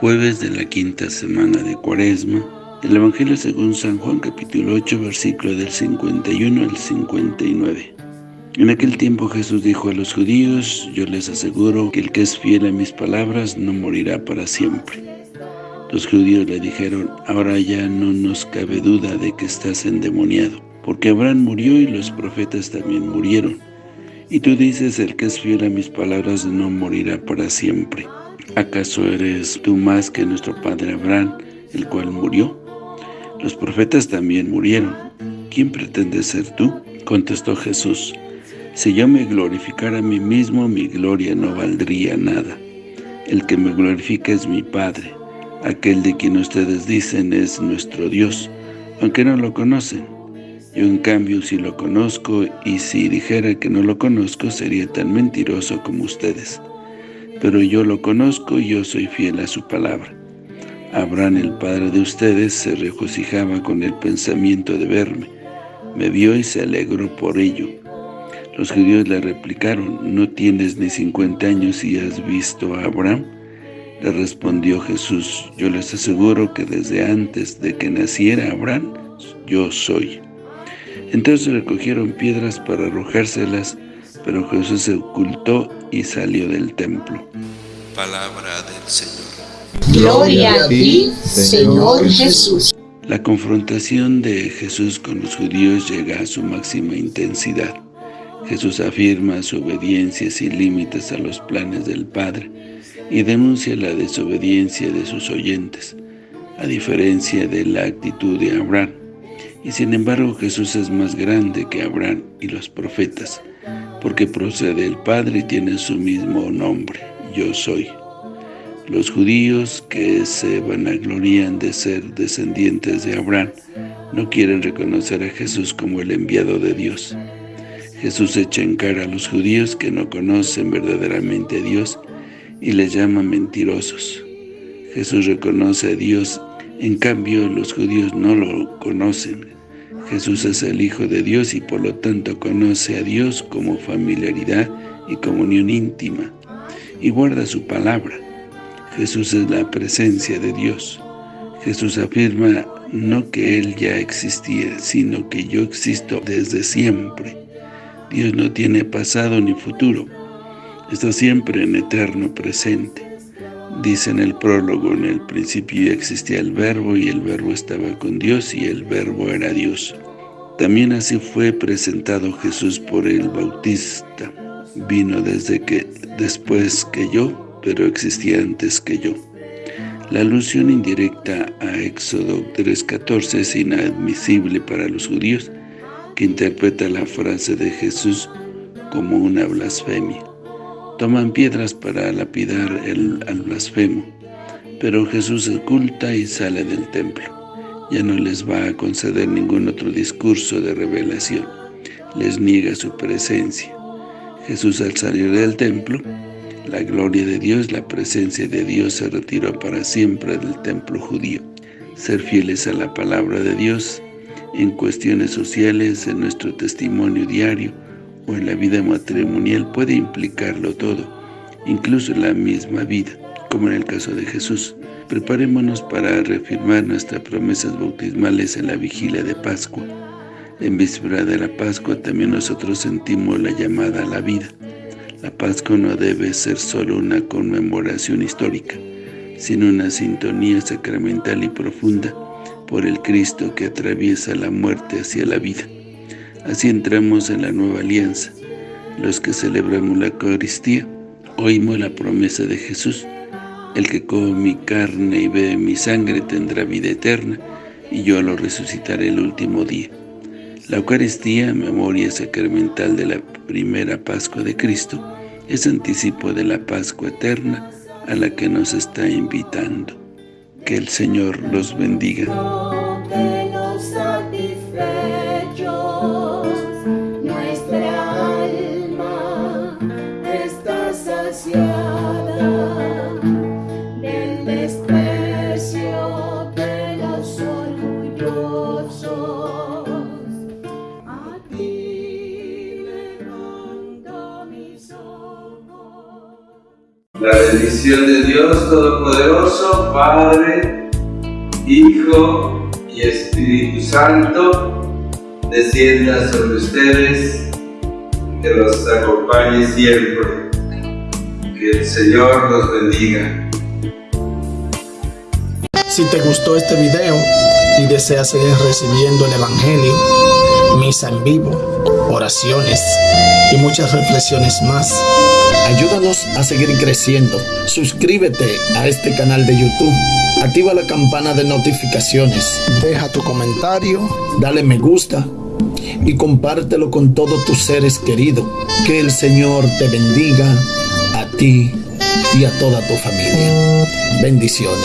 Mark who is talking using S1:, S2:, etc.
S1: Jueves de la quinta semana de Cuaresma, el Evangelio según San Juan capítulo 8, versículo del 51 al 59. En aquel tiempo Jesús dijo a los judíos, yo les aseguro que el que es fiel a mis palabras no morirá para siempre. Los judíos le dijeron, ahora ya no nos cabe duda de que estás endemoniado, porque Abraham murió y los profetas también murieron. Y tú dices, el que es fiel a mis palabras no morirá para siempre. ¿Acaso eres tú más que nuestro padre Abraham, el cual murió? Los profetas también murieron. ¿Quién pretende ser tú? Contestó Jesús. Si yo me glorificara a mí mismo, mi gloria no valdría nada. El que me glorifica es mi Padre. Aquel de quien ustedes dicen es nuestro Dios, aunque no lo conocen. Yo en cambio sí lo conozco, y si dijera que no lo conozco, sería tan mentiroso como ustedes pero yo lo conozco y yo soy fiel a su palabra. Abraham, el padre de ustedes, se regocijaba con el pensamiento de verme. Me vio y se alegró por ello. Los judíos le replicaron, ¿no tienes ni cincuenta años y has visto a Abraham? Le respondió Jesús, yo les aseguro que desde antes de que naciera Abraham, yo soy. Entonces recogieron piedras para arrojárselas, pero Jesús se ocultó y salió del templo.
S2: Palabra del Señor.
S3: Gloria a ti, Señor Jesús.
S1: La confrontación de Jesús con los judíos llega a su máxima intensidad. Jesús afirma su obediencia sin límites a los planes del Padre y denuncia la desobediencia de sus oyentes, a diferencia de la actitud de Abraham. Y sin embargo Jesús es más grande que Abraham y los profetas, porque procede del Padre y tiene su mismo nombre, yo soy. Los judíos que se vanaglorían de ser descendientes de Abraham no quieren reconocer a Jesús como el enviado de Dios. Jesús echa en cara a los judíos que no conocen verdaderamente a Dios y les llama mentirosos. Jesús reconoce a Dios, en cambio los judíos no lo conocen. Jesús es el Hijo de Dios y por lo tanto conoce a Dios como familiaridad y comunión íntima y guarda su palabra. Jesús es la presencia de Dios. Jesús afirma no que Él ya existía, sino que yo existo desde siempre. Dios no tiene pasado ni futuro, está siempre en eterno presente. Dice en el prólogo, en el principio existía el verbo y el verbo estaba con Dios y el verbo era Dios. También así fue presentado Jesús por el Bautista. Vino desde que después que yo, pero existía antes que yo. La alusión indirecta a Éxodo 3.14 es inadmisible para los judíos, que interpreta la frase de Jesús como una blasfemia. Toman piedras para lapidar el, al blasfemo, pero Jesús oculta y sale del templo. Ya no les va a conceder ningún otro discurso de revelación. Les niega su presencia. Jesús al salir del templo, la gloria de Dios, la presencia de Dios se retiró para siempre del templo judío. Ser fieles a la palabra de Dios en cuestiones sociales, en nuestro testimonio diario, o en la vida matrimonial puede implicarlo todo, incluso la misma vida, como en el caso de Jesús. Preparémonos para reafirmar nuestras promesas bautismales en la vigilia de Pascua. En víspera de la Pascua también nosotros sentimos la llamada a la vida. La Pascua no debe ser solo una conmemoración histórica, sino una sintonía sacramental y profunda por el Cristo que atraviesa la muerte hacia la vida. Así entramos en la nueva alianza. Los que celebramos la Eucaristía, oímos la promesa de Jesús. El que come mi carne y bebe mi sangre tendrá vida eterna, y yo lo resucitaré el último día. La Eucaristía, memoria sacramental de la primera Pascua de Cristo, es anticipo de la Pascua eterna a la que nos está invitando. Que el Señor los bendiga.
S4: Bendición de Dios Todopoderoso, Padre, Hijo y Espíritu Santo, descienda sobre ustedes, que los acompañe siempre. Que el Señor los bendiga.
S5: Si te gustó este video y deseas seguir recibiendo el Evangelio, misa en vivo, oraciones y muchas reflexiones más, ayúdanos a seguir creciendo. Suscríbete a este canal de YouTube. Activa la campana de notificaciones. Deja tu comentario, dale me gusta y compártelo con todos tus seres queridos. Que el Señor te bendiga a ti y a toda tu familia. Bendiciones.